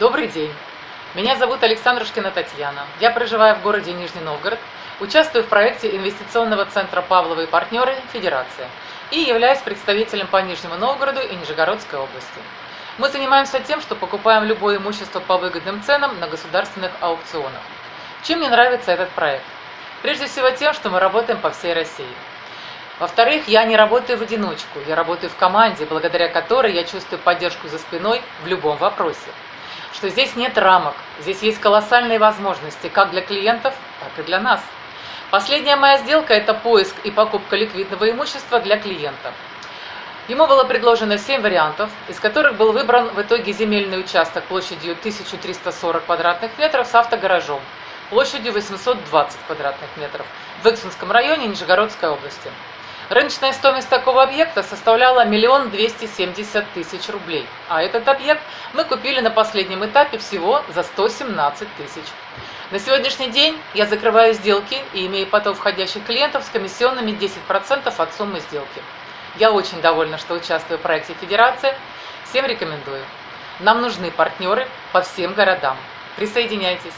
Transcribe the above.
Добрый день. Меня зовут Александрушкина Татьяна. Я проживаю в городе Нижний Новгород, участвую в проекте инвестиционного центра «Павлова и партнеры. Федерация» и являюсь представителем по Нижнему Новгороду и Нижегородской области. Мы занимаемся тем, что покупаем любое имущество по выгодным ценам на государственных аукционах. Чем мне нравится этот проект? Прежде всего тем, что мы работаем по всей России. Во-вторых, я не работаю в одиночку, я работаю в команде, благодаря которой я чувствую поддержку за спиной в любом вопросе. Что здесь нет рамок, здесь есть колоссальные возможности как для клиентов, так и для нас. Последняя моя сделка – это поиск и покупка ликвидного имущества для клиента. Ему было предложено 7 вариантов, из которых был выбран в итоге земельный участок площадью 1340 квадратных метров с автогаражом, площадью 820 квадратных метров в Иксунском районе Нижегородской области. Рыночная стоимость такого объекта составляла миллион двести семьдесят тысяч рублей, а этот объект мы купили на последнем этапе всего за 117 тысяч. На сегодняшний день я закрываю сделки и имею поток входящих клиентов с комиссионными 10% от суммы сделки. Я очень довольна, что участвую в проекте Федерация. Всем рекомендую. Нам нужны партнеры по всем городам. Присоединяйтесь.